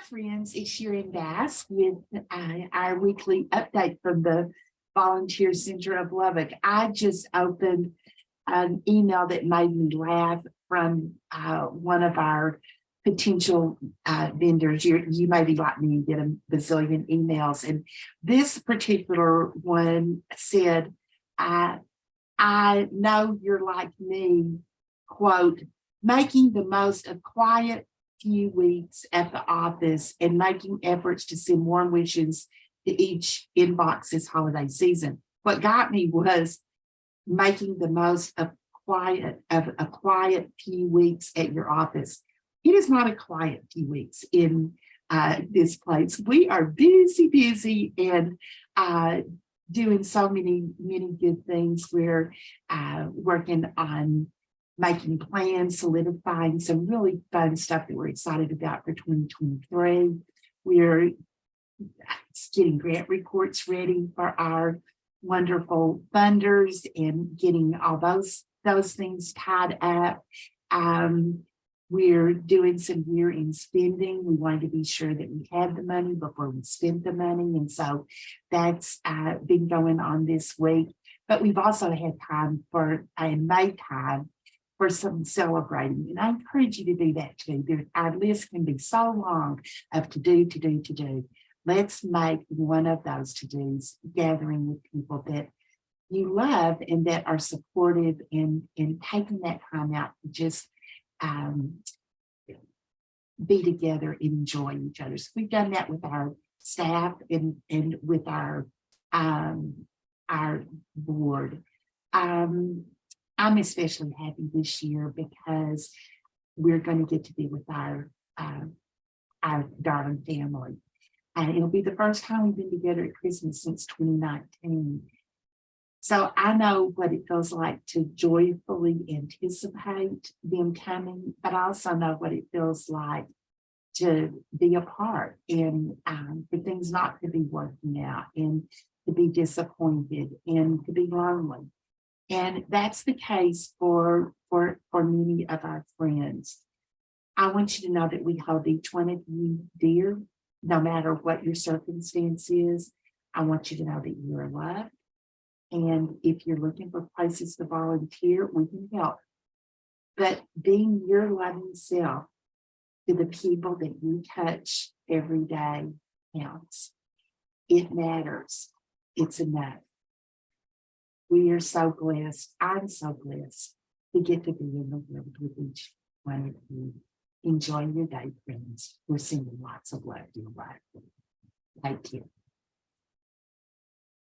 friends, it's Sharon Bass with uh, our weekly update from the Volunteer Center of Lubbock. I just opened an email that made me laugh from uh, one of our potential uh, vendors. You, you may be like me and get a bazillion emails. And this particular one said, I, I know you're like me, quote, making the most of quiet few weeks at the office and making efforts to send warm wishes to each inbox this holiday season. What got me was making the most of quiet of a quiet few weeks at your office. It is not a quiet few weeks in uh, this place. We are busy, busy and uh, doing so many, many good things. We're uh, working on making plans, solidifying some really fun stuff that we're excited about for 2023. We're getting grant reports ready for our wonderful funders and getting all those those things tied up. Um, we're doing some year-end spending. We wanted to be sure that we had the money before we spent the money. And so that's uh, been going on this week. But we've also had time for, and made time for some celebrating. And I encourage you to do that too. Our list can be so long of to do, to do, to do. Let's make one of those to-dos gathering with people that you love and that are supportive in, in taking that time out to just um, be together and enjoy each other. So we've done that with our staff and, and with our, um, our board. Um, I'm especially happy this year because we're going to get to be with our, uh, our darling family. And it'll be the first time we've been together at Christmas since 2019. So I know what it feels like to joyfully anticipate them coming, but I also know what it feels like to be apart and um, for things not to be working out and to be disappointed and to be lonely. And that's the case for, for, for many of our friends. I want you to know that we hold each one of you dear, no matter what your circumstance is. I want you to know that you are loved and if you're looking for places to volunteer, we can help. But being your loving self to the people that you touch every day counts. It matters. It's enough. We are so blessed. I'm so blessed to get to be in the world with each one of you. Enjoy your day, friends. We're sending lots of love to your life. Thank you.